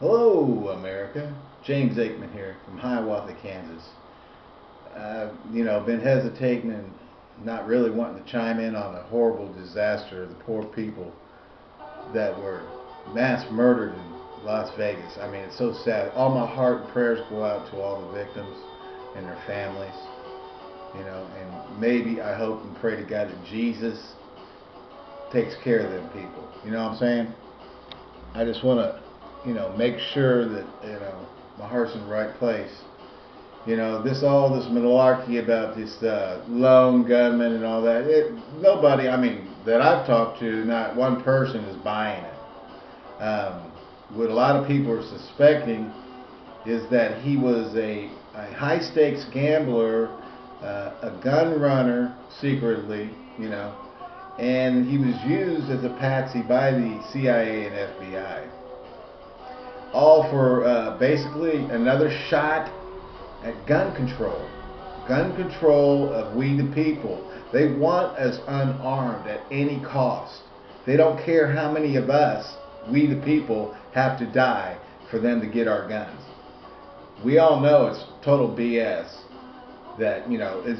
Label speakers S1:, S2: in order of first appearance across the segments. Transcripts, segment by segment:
S1: Hello, America. James Aikman here from Hiawatha, Kansas. I've, you know, been hesitating and not really wanting to chime in on the horrible disaster of the poor people that were mass murdered in Las Vegas. I mean, it's so sad. All my heart and prayers go out to all the victims and their families. You know, and maybe I hope and pray to God that Jesus takes care of them people. You know what I'm saying? I just want to, you know, make sure that, you know, my heart's in the right place. You know, this all this malarkey about this uh, lone gunman and all that. It, nobody, I mean, that I've talked to, not one person is buying it. Um, what a lot of people are suspecting is that he was a, a high stakes gambler, uh, a gun runner secretly, you know, and he was used as a patsy by the CIA and FBI. All for uh, basically another shot at gun control. Gun control of we the people. They want us unarmed at any cost. They don't care how many of us, we the people, have to die for them to get our guns. We all know it's total BS that, you know, is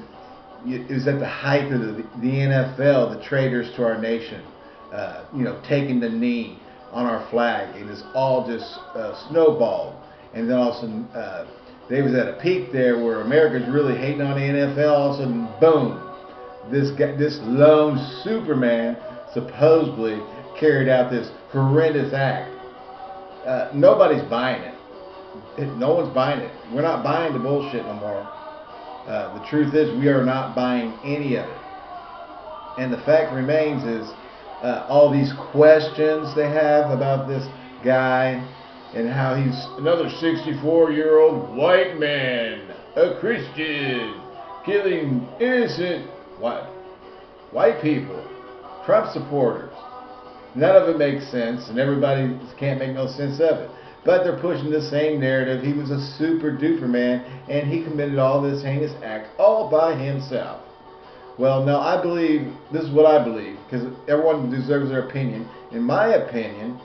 S1: it was at the height of the, the NFL, the traitors to our nation, uh, you know, taking the knee on our flag. and It is all just uh, snowballed. And then all of a sudden, uh, they was at a peak there where America's really hating on the NFL. All of a sudden, boom, this guy, this lone Superman supposedly carried out this horrendous act. Uh, nobody's buying it. No one's buying it. We're not buying the bullshit no more. Uh, the truth is, we are not buying any of it. And the fact remains is uh, all these questions they have about this guy and how he's another 64 year old white man, a Christian, killing innocent what? White people, Trump supporters. None of it makes sense, and everybody can't make no sense of it. But they're pushing the same narrative. He was a super duper man, and he committed all this heinous act all by himself. Well, no, I believe, this is what I believe, because everyone deserves their opinion. In my opinion,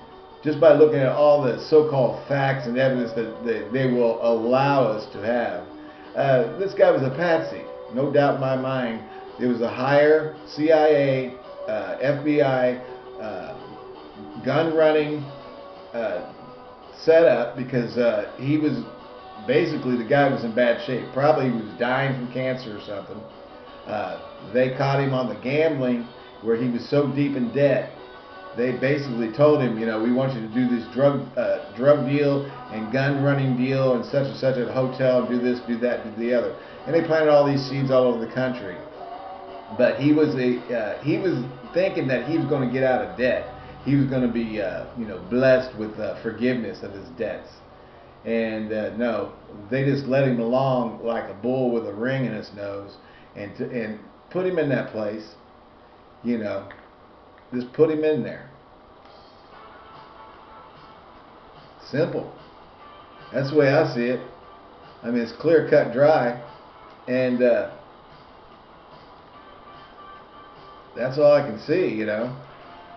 S1: just by looking at all the so-called facts and evidence that they, they will allow us to have, uh, this guy was a patsy. No doubt in my mind. It was a higher CIA, uh, FBI, uh, gun running, uh, set because uh, he was basically the guy was in bad shape. Probably he was dying from cancer or something. Uh, they caught him on the gambling where he was so deep in debt. They basically told him, you know, we want you to do this drug uh, drug deal and gun running deal and such and such at a hotel, do this, do that, do the other. And they planted all these seeds all over the country. But he was a uh, he was thinking that he was going to get out of debt he was going to be, uh, you know, blessed with uh, forgiveness of his debts. And uh, no, they just let him along like a bull with a ring in his nose, and to, and put him in that place. You know, just put him in there. Simple. That's the way I see it. I mean, it's clear cut, dry, and uh, that's all I can see. You know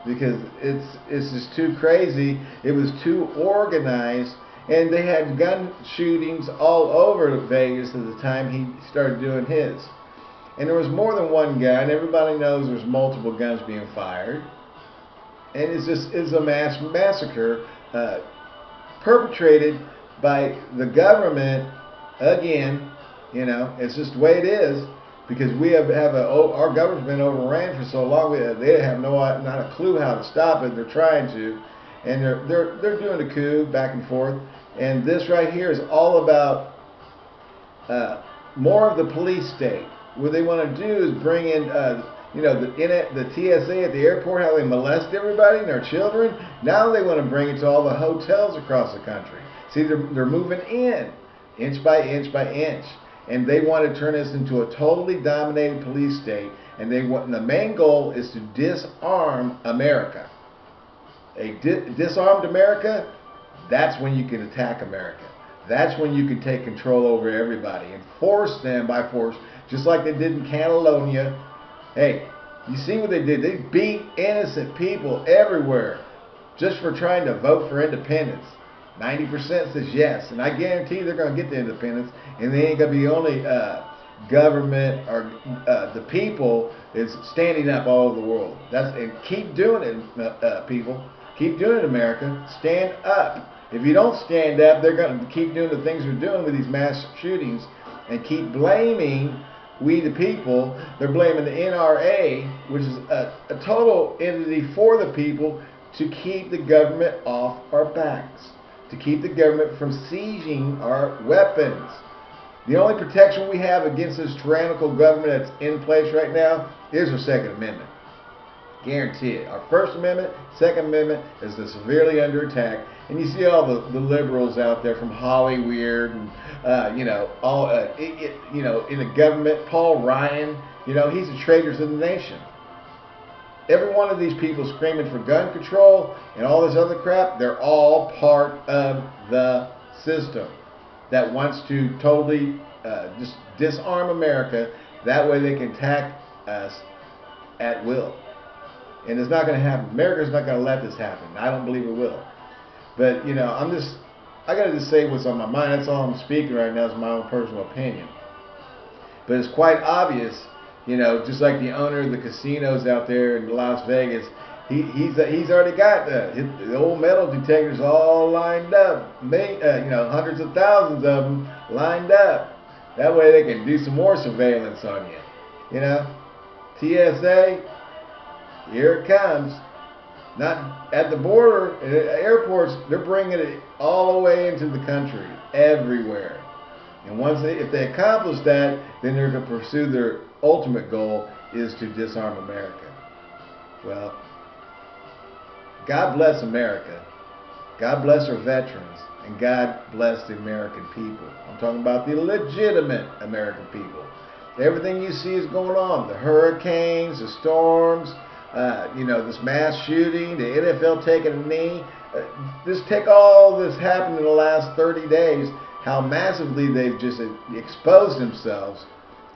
S1: because it's it's just too crazy. It was too organized, and they had gun shootings all over Vegas at the time he started doing his. And there was more than one gun. Everybody knows there's multiple guns being fired, and it's just it's a mass massacre uh, perpetrated by the government again. You know, it's just the way it is because we have have a oh, our government's been overran for so long. We, they have no not a clue how to stop it. They're trying to, and they're they're they're doing a coup back and forth. And this right here is all about uh, more of the police state. What they want to do is bring in. Uh, you know, the, in it, the TSA at the airport, how they molest everybody and their children. Now they want to bring it to all the hotels across the country. See, they're, they're moving in, inch by inch by inch and they want to turn us into a totally dominated police state. And they want the main goal is to disarm America. A di disarmed America, that's when you can attack America. That's when you can take control over everybody and force them by force, just like they did in Catalonia. Hey, you see what they did? They beat innocent people everywhere just for trying to vote for independence. 90% says yes, and I guarantee they're going to get the independence, and they ain't going to be the only uh, government or uh, the people is standing up all over the world. That's and keep doing it, uh, uh, people. Keep doing it, America. Stand up. If you don't stand up, they're going to keep doing the things they're doing with these mass shootings and keep blaming we the people. They're blaming the NRA, which is a, a total entity for the people, to keep the government off our backs, to keep the government from seizing our weapons. The only protection we have against this tyrannical government that's in place right now is our Second Amendment. Guarantee it. Our First Amendment, Second Amendment is severely under attack. And you see all the, the liberals out there from Hollywood and, uh, you know, all, uh, it, it, you know, in the government, Paul Ryan, you know, he's a traitor to the nation. Every one of these people screaming for gun control and all this other crap, they're all part of the system that wants to totally uh, just disarm America. That way they can attack us at will. And it's not going to happen. America's not going to let this happen. I don't believe it will. But, you know, I'm just, I got to just say what's on my mind. That's all I'm speaking right now is my own personal opinion. But it's quite obvious, you know, just like the owner of the casinos out there in Las Vegas, he, he's he's already got the, the old metal detectors all lined up, May, uh, you know, hundreds of thousands of them lined up. That way they can do some more surveillance on you. You know, TSA, here it comes. Not at the border, at airports, they're bringing it all the way into the country, everywhere. And once they, if they accomplish that, then they're going to pursue their ultimate goal is to disarm America. Well, God bless America. God bless our veterans. And God bless the American people. I'm talking about the legitimate American people. Everything you see is going on. The hurricanes, the storms, uh, you know, this mass shooting, the NFL taking a knee. Uh, just take all this happened in the last 30 days, how massively they've just exposed themselves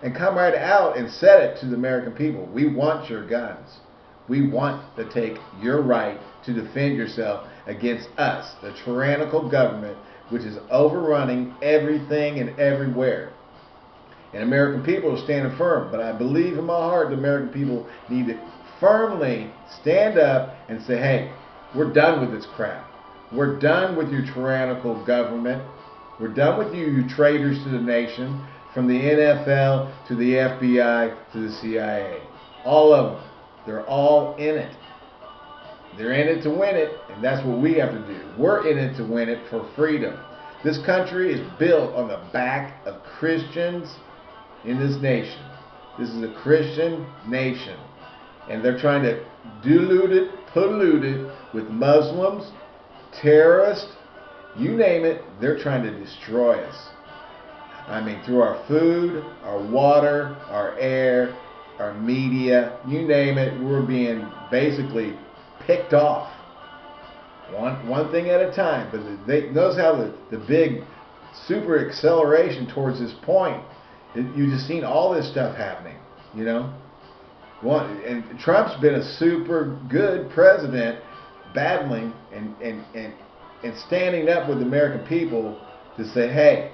S1: and come right out and said it to the American people. We want your guns. We want to take your right to defend yourself against us, the tyrannical government, which is overrunning everything and everywhere. And American people are standing firm, but I believe in my heart the American people need to firmly stand up and say, hey, we're done with this crap. We're done with your tyrannical government. We're done with you, you traitors to the nation, from the NFL to the FBI to the CIA. All of them. They're all in it. They're in it to win it, and that's what we have to do. We're in it to win it for freedom. This country is built on the back of Christians in this nation. This is a Christian nation. And they're trying to dilute it, pollute it with Muslims, terrorists, you name it, they're trying to destroy us. I mean, through our food, our water, our air, our media, you name it, we're being basically picked off. One, one thing at a time. But they, notice how the, the big super acceleration towards this point. You just seen all this stuff happening, you know. One, and Trump's been a super good president, battling and, and, and, and standing up with the American people to say, hey,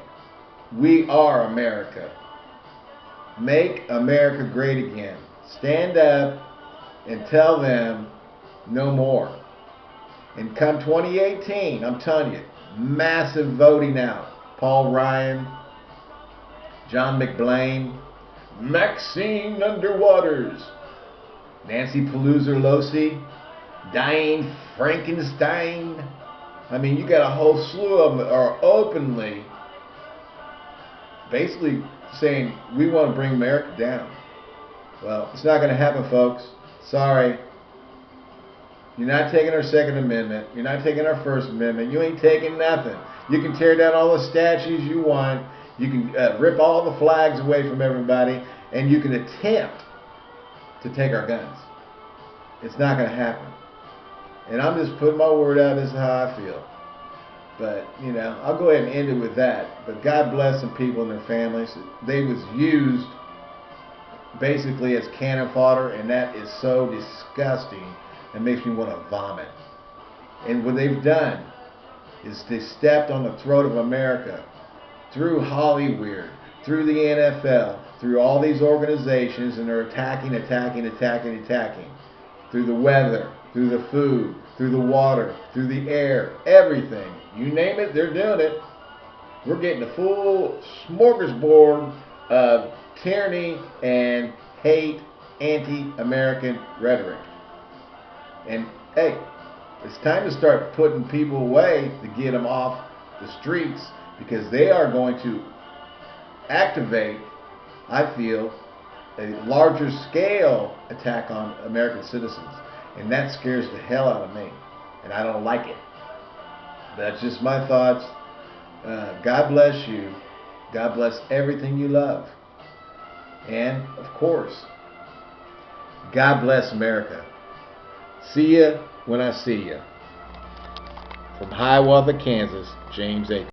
S1: we are America. Make America great again. Stand up and tell them no more. And come 2018, I'm telling you, massive voting out. Paul Ryan, John McBlain, Maxine Underwaters, Nancy Pelosi, Diane Frankenstein. I mean, you got a whole slew of them are openly basically saying we want to bring America down. Well, it's not going to happen, folks. Sorry. You're not taking our Second Amendment. You're not taking our First Amendment. You ain't taking nothing. You can tear down all the statues you want. You can uh, rip all the flags away from everybody. And you can attempt to take our guns. It's not going to happen. And I'm just putting my word out. This is how I feel. But, you know, I'll go ahead and end it with that. But God bless some people and their families. They was used basically as cannon fodder, and that is so disgusting. It makes me want to vomit. And what they've done, is they stepped on the throat of America through Hollywood, through the NFL, through all these organizations, and they're attacking, attacking, attacking, attacking. Through the weather, through the food, through the water, through the air, everything. You name it, they're doing it. We're getting a full smorgasbord of tyranny and hate, anti-American rhetoric. And hey, it's time to start putting people away to get them off the streets because they are going to activate, I feel, a larger scale attack on American citizens. And that scares the hell out of me. And I don't like it. That's just my thoughts. Uh, God bless you. God bless everything you love. And, of course, God bless America. See ya when I see ya. From Hiawatha, Kansas, James A.